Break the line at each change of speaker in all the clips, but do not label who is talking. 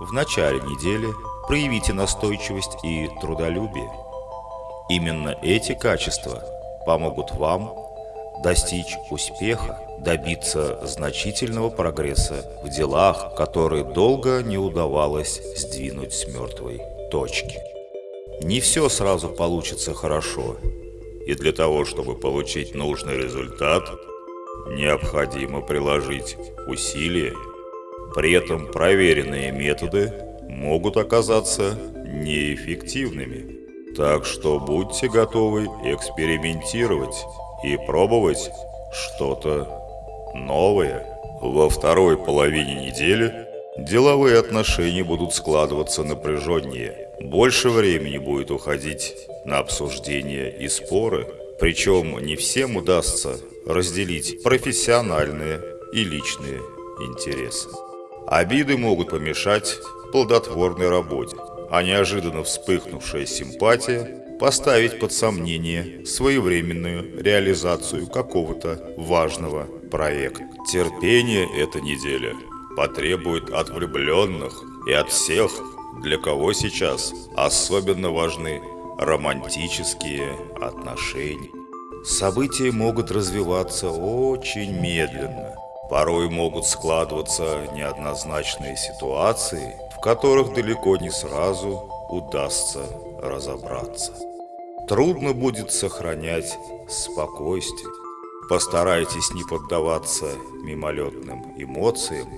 В начале недели проявите настойчивость и трудолюбие. Именно эти качества помогут вам достичь успеха, добиться значительного прогресса в делах, которые долго не удавалось сдвинуть с мертвой точки. Не все сразу получится хорошо, и для того, чтобы получить нужный результат, необходимо приложить усилия. При этом проверенные методы могут оказаться неэффективными. Так что будьте готовы экспериментировать и пробовать что-то новое. Во второй половине недели деловые отношения будут складываться напряженнее. Больше времени будет уходить на обсуждения и споры. Причем не всем удастся разделить профессиональные и личные интересы. Обиды могут помешать плодотворной работе, а неожиданно вспыхнувшая симпатия поставить под сомнение своевременную реализацию какого-то важного проекта. Терпение эта неделя потребует от влюбленных и от всех, для кого сейчас особенно важны романтические отношения. События могут развиваться очень медленно. Порой могут складываться неоднозначные ситуации, в которых далеко не сразу удастся разобраться. Трудно будет сохранять спокойствие. Постарайтесь не поддаваться мимолетным эмоциям,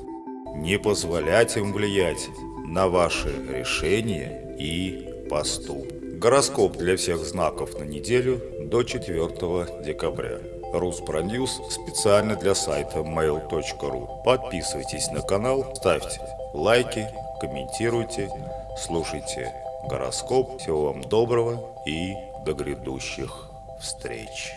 не позволять им влиять на ваши решения и поступки. Гороскоп для всех знаков на неделю до 4 декабря. Руспроньюз специально для сайта mail.ru. Подписывайтесь на канал, ставьте лайки, комментируйте, слушайте гороскоп. Всего вам доброго и до грядущих встреч.